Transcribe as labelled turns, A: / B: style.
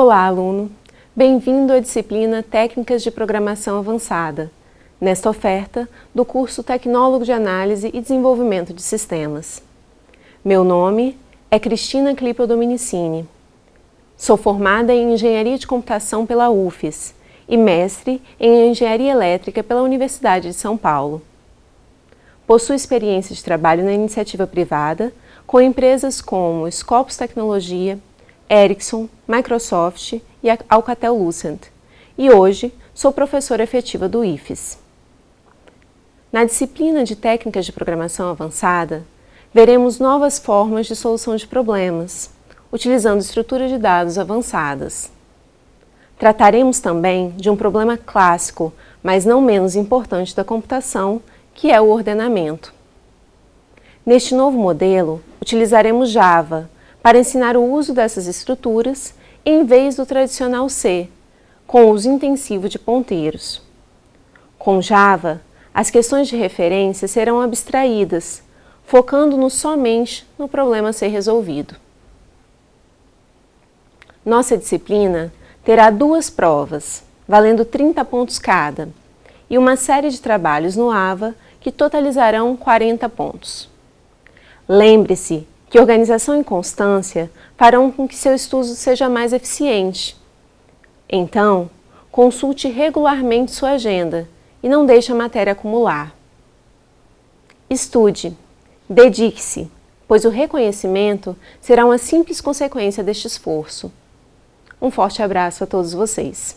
A: Olá, aluno! Bem-vindo à disciplina Técnicas de Programação Avançada, nesta oferta do curso Tecnólogo de Análise e Desenvolvimento de Sistemas. Meu nome é Cristina Clipel Dominicini. Sou formada em Engenharia de Computação pela UFES e mestre em Engenharia Elétrica pela Universidade de São Paulo. Possuo experiência de trabalho na iniciativa privada com empresas como Scopus Tecnologia, Ericsson, Microsoft e Alcatel-Lucent, e hoje sou professora efetiva do IFES. Na disciplina de Técnicas de Programação Avançada, veremos novas formas de solução de problemas, utilizando estruturas de dados avançadas. Trataremos também de um problema clássico, mas não menos importante da computação, que é o ordenamento. Neste novo modelo, utilizaremos Java, para ensinar o uso dessas estruturas em vez do tradicional C, com uso intensivo de ponteiros. Com Java, as questões de referência serão abstraídas, focando-nos somente no problema a ser resolvido. Nossa disciplina terá duas provas, valendo 30 pontos cada, e uma série de trabalhos no AVA que totalizarão 40 pontos. Lembre-se que organização e constância farão com que seu estudo seja mais eficiente. Então, consulte regularmente sua agenda e não deixe a matéria acumular. Estude, dedique-se, pois o reconhecimento será uma simples consequência deste esforço. Um forte abraço a todos vocês.